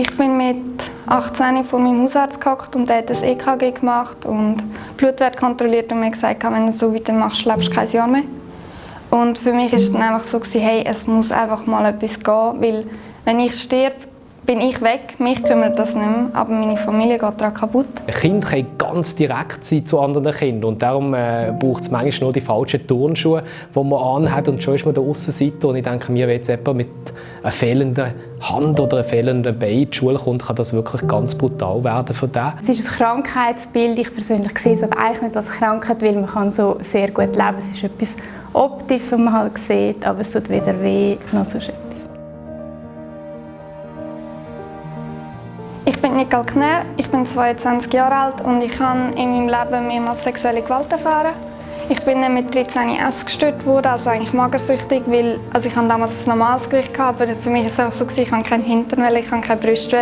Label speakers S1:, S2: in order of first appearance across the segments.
S1: Ich bin mit 18 vor meinem Hausarzt gehockt und er hat das EKG gemacht und Blutwert kontrolliert und mir gesagt, wenn du so weitermachst, lebst du kein Jahr mehr. Und für mich war es dann einfach so, hey, es muss einfach mal etwas gehen, weil wenn ich sterbe, bin ich weg, mich kümmert das nicht mehr, aber meine Familie geht daran kaputt.
S2: Ein Kind kann ganz direkt sein zu anderen Kindern und darum äh, braucht es manchmal nur die falschen Turnschuhe, die man anhat und schon ist man der Aussenseiter und ich denke mir, wenn jetzt jemand mit einer fehlenden Hand oder einem fehlenden Bein in die Schule kommt, kann das wirklich ganz brutal werden für den.
S3: Es ist ein Krankheitsbild, ich persönlich sehe es aber eigentlich nicht als Krankheit, weil man kann so sehr gut leben. Es ist etwas Optisches, was man halt sieht, aber es tut weder weh noch so schön.
S1: Ich bin Nicole Kner, ich bin 22 Jahre alt und ich habe in meinem Leben mehrmals sexuelle Gewalt erfahren. Ich bin mit 13 essgestört worden, also eigentlich magersüchtig, weil also ich hatte damals ein normales Gewicht, aber für mich war es auch so, ich hatte keinen Hintern, ich hatte keine Brüste.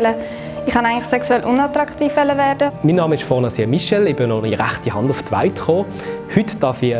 S1: Ich wollte eigentlich sexuell unattraktiv werden.
S2: Mein Name ist Fonasia Michel, ich bin noch die rechte Hand auf die Welt gekommen. Heute darf ich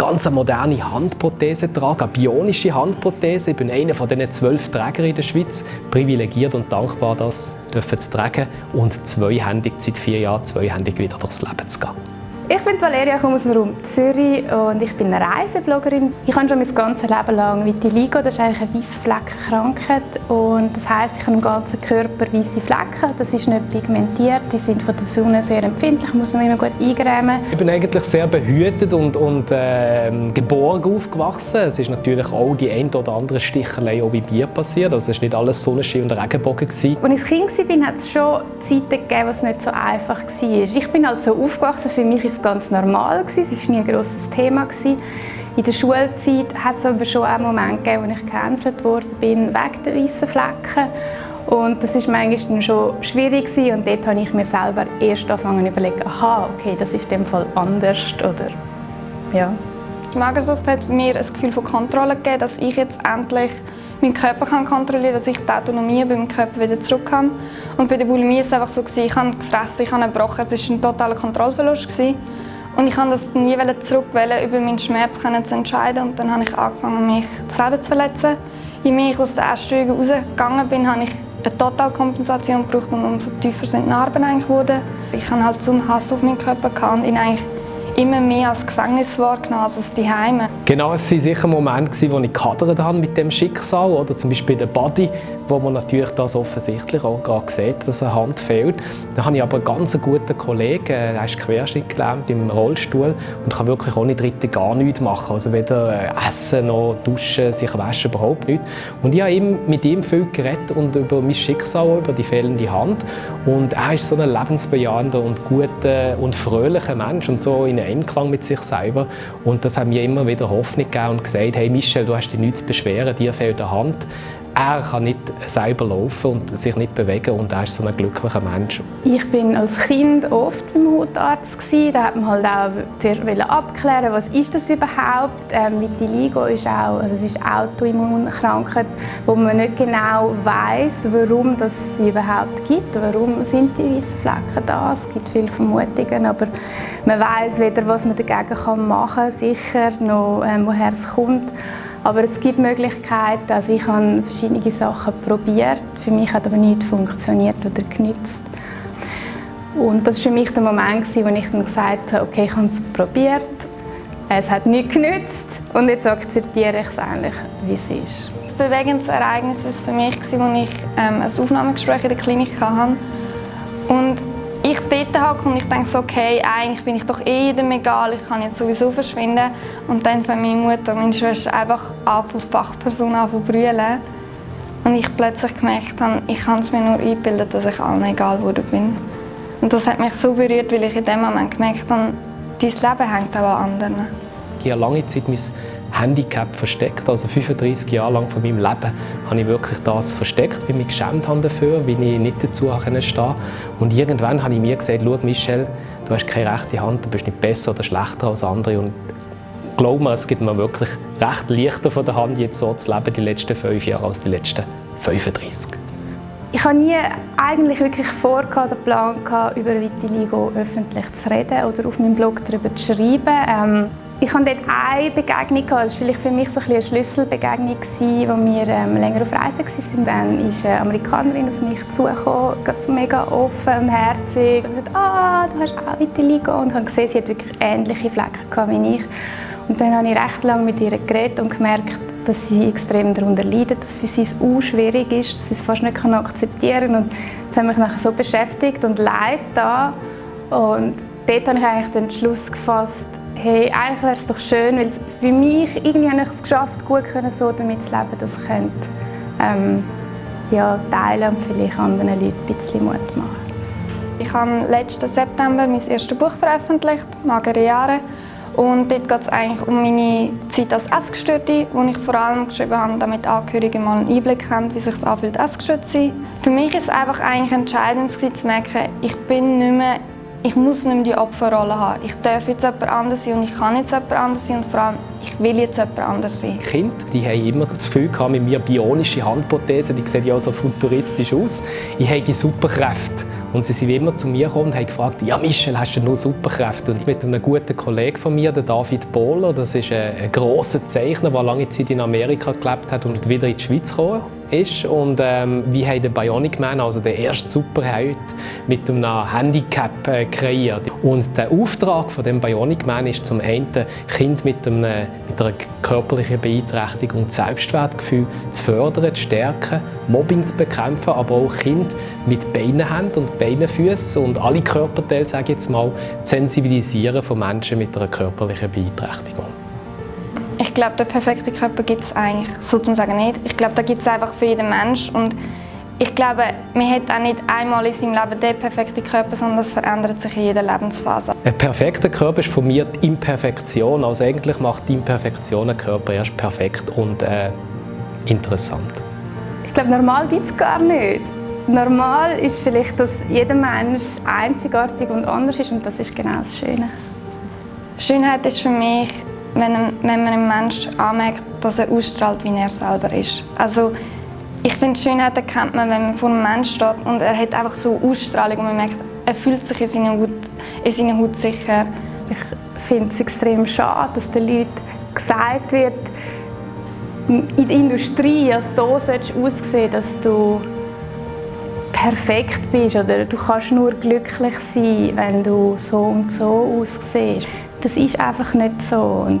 S2: ganz eine moderne Handprothese tragen, eine bionische Handprothese. Ich bin einer von diesen zwölf Trägern in der Schweiz, privilegiert und dankbar, das zu tragen und zweihändig, seit vier Jahren zweihändig wieder durchs Leben zu gehen.
S3: Ich bin Valeria, komme aus dem Raum Zürich und ich bin eine Reisebloggerin. Ich habe schon mein ganzes Leben lang Vitiligo, das ist eigentlich eine Weissfleckenkrankheit und das heisst, ich habe im ganzen Körper weiße Flecken. Das ist nicht pigmentiert, die sind von der Sonne sehr empfindlich, muss man immer gut eingrämen.
S2: Ich bin eigentlich sehr behütet und, und äh, geborgen aufgewachsen. Es ist natürlich auch die ein oder andere Stichelei auch bei mir passiert. Also es war nicht alles Sonnenschein und Regenbogen. Gewesen.
S3: Als ich Kind war, hat es schon Zeiten gegeben, wo es nicht so einfach war. Ich bin halt so aufgewachsen, für mich ist ganz normal. Es war nie ein grosses Thema. In der Schulzeit hat es aber schon einen Moment gegeben, wo ich gecancelt wurde bin wegen der weißen Flecken. Und das war manchmal schon schwierig und dort habe ich mir selber erst angefangen zu überlegen, aha, okay, das ist in dem Fall anders oder ja.
S1: Die Magersucht hat mir ein Gefühl von Kontrolle gegeben, dass ich jetzt endlich meinen Körper kann kontrollieren kann, dass ich die Autonomie bei meinem Körper wieder zurück habe. Und bei der Bulimie war es einfach so, ich habe gefressen, ich habe gebrochen, es war ein totaler Kontrollverlust. Und ich wollte das nie zurück, über meinen Schmerz zu entscheiden. Und dann habe ich angefangen, mich selber zu verletzen. Je mehr ich aus der Essstörung rausgegangen bin, habe ich eine Totalkompensation gebraucht und umso tiefer sind die Narben eigentlich geworden. Ich hatte halt so einen Hass auf meinen Körper und ihn eigentlich immer mehr als Gefängnis wahrgenommen als die Heime.
S2: Genau, es waren sicher Momente, wo ich gehadert habe mit dem Schicksal oder zum Beispiel der Body, wo man natürlich das offensichtlich auch gerade sieht, dass eine Hand fehlt. Da habe ich aber einen ganz guten Kollegen, der ist querschnittgelähmt im Rollstuhl und kann wirklich ohne Dritte gar nichts machen. Also weder äh, essen noch duschen, sich waschen, überhaupt nichts. Und ich habe mit ihm viel geredet und über mein Schicksal, über die fehlende Hand. Und er ist so ein lebensbejahender und guter und fröhlicher Mensch und so in Einklang mit sich selber. Und das hat mir immer wieder Hoffnung gegeben und gesagt, hey Michel, du hast dich nichts zu beschweren, dir fehlt eine Hand er kann nicht selber laufen und sich nicht bewegen und er ist so ein glücklicher Mensch.
S3: Ich bin als Kind oft beim Hautarzt Da hat man halt auch zuerst abklären, was ist das überhaupt. Ähm, Vitiligo ist auch, also es ist Autoimmunkrankheit, wo man nicht genau weiß, warum das sie überhaupt gibt. Warum sind die weißen Flecken da? Es gibt viele Vermutungen, aber man weiß weder, was man dagegen machen kann, sicher noch, ähm, woher es kommt. Aber es gibt Möglichkeiten. Also ich habe verschiedene Sachen probiert. Für mich hat aber nichts funktioniert oder genützt. Und das war für mich der Moment, wo ich dann gesagt habe, okay, ich habe es probiert, es hat nichts genützt und jetzt akzeptiere ich es eigentlich, wie es ist.
S1: Das bewegendes Ereignis war für mich, als ich ähm, ein Aufnahmegespräch in der Klinik hatte. Ich dort hocke und ich denke so, okay, eigentlich bin ich doch eh jedem egal, ich kann jetzt sowieso verschwinden. Und dann fängt meine Mutter und meine Schwester einfach an, von Fachpersonen an zu brüllen. Und ich plötzlich gemerkt habe, ich kann es mir nur einbilden, dass ich allen egal geworden bin. Und das hat mich so berührt, weil ich in dem Moment gemerkt habe, dein Leben hängt auch an anderen.
S2: Ich habe lange Zeit mein Handicap versteckt. Also 35 Jahre lang von meinem Leben habe ich wirklich das versteckt, weil ich mich geschämt habe dafür, weil ich nicht dazu stehen Und irgendwann habe ich mir gesagt, schau Michel, du hast keine rechte Hand, du bist nicht besser oder schlechter als andere. Und glaub mir, es gibt mir wirklich recht leichter von der Hand, jetzt so zu leben, die letzten fünf Jahre, als die letzten 35.
S3: Ich hatte nie eigentlich wirklich vor, den Plan gehabt, über Vitiligo öffentlich zu reden oder auf meinem Blog darüber zu schreiben. Ähm, Ich hatte dort eine Begegnung, das war vielleicht für mich so ein eine Schlüsselbegegnung, als wir ähm, länger auf Reise waren. Dann ist eine Amerikanerin auf mich zugekommen, mega offen und herzig. Und gesagt, ah, du hast auch Vitiligo. Und ich habe gesehen, sie hat wirklich ähnliche Flecken wie ich. Und dann habe ich recht lange mit ihr geredet und gemerkt, dass sie extrem darunter leidet, dass für sie es auch schwierig ist, dass sie es fast nicht akzeptieren kann. Und das hat mich nachher so beschäftigt und leid da. Und dort habe ich eigentlich den Schluss gefasst, hey, eigentlich wäre es doch schön, weil für mich irgendwie habe ich es geschafft, gut können, so damit zu leben, dass ich könnte, ähm, ja, teilen und vielleicht anderen Leuten ein bisschen Mut machen.
S1: Ich habe letzten September mein erstes Buch veröffentlicht, «Magere Jahre». Und dort geht es eigentlich um meine Zeit als Essgestörte, wo ich vor allem geschrieben habe, damit Angehörige mal einen Einblick haben, wie es sich anfühlt, essgestört zu sein. Für mich ist es einfach eigentlich entscheidend zu merken, ich bin nicht mehr ich muss nicht mehr die Opferrolle haben. Ich darf jetzt jemand anders sein und ich kann jetzt jemand anders sein und vor allem, ich will jetzt jemand anders sein.
S2: Kinder die haben immer das Gefühl gehabt, mit mir bionische Handprothese, die sehen ja so futuristisch aus. Ich habe Superkräfte. Und sie sind immer zu mir gekommen und haben gefragt, ja Michel, hast du nur Superkräfte? Und mit einem guten Kollegen von mir, der David Bohler, das ist ein, ein grosser Zeichner, der lange Zeit in Amerika gelebt hat und wieder in die Schweiz gekommen ist. Und ähm, wir haben den Bionic Man, also den ersten Superheld, mit einem Handicap äh, kreiert. Und der Auftrag von dem Bionic Man ist zum einen, Kind mit, einem, mit einer körperlichen Beeinträchtigung das Selbstwertgefühl zu fördern, zu stärken, Mobbing zu bekämpfen, aber auch Kinder mit Beinenhänden und Beinenfüßen und alle Körperteile, sage ich jetzt mal, zu sensibilisieren von Menschen mit einer körperlichen Beeinträchtigung.
S1: Ich glaube, der perfekte Körper gibt es eigentlich sozusagen nicht. Ich glaube, da gibt es einfach für jeden Mensch. Und ich glaube, man hat auch nicht einmal in seinem Leben den perfekten Körper, sondern das verändert sich in jeder Lebensphase.
S2: Ein perfekter Körper ist von mir die Imperfektion. Also eigentlich macht die Imperfektion einen Körper erst perfekt und äh, interessant.
S3: Ich glaube, normal gibt es gar nicht. Normal ist vielleicht, dass jeder Mensch einzigartig und anders ist und das ist genau das Schöne.
S1: Schönheit ist für mich wenn, wenn man einem Menschen anmerkt, dass er ausstrahlt, wie er selber ist. Also ich finde, Schönheit erkennt man, wenn man vor einem Menschen steht und er hat einfach so Ausstrahlung und man merkt, er fühlt sich in seiner Haut, in seiner Haut sicher.
S3: Ich finde es extrem schade, dass den Leuten gesagt wird, in der Industrie ja, so sollst du aussehen, dass du perfekt bist oder du kannst nur glücklich sein, wenn du so und so aussiehst das ist einfach nicht so. Und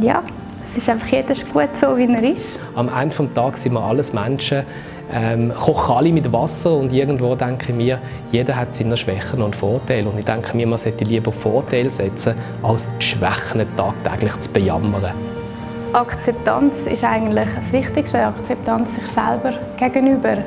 S3: ja, es ist einfach jeder gut so, wie er ist.
S2: Am Ende des Tages sind wir alles Menschen, ähm, kochen alle mit Wasser und irgendwo denke ich mir, jeder hat seine Schwächen und Vorteile. Und ich denke mir, man sollte lieber Vorteile setzen, als die Schwächen tagtäglich zu bejammern.
S3: Akzeptanz ist eigentlich das Wichtigste, Akzeptanz sich selber gegenüber.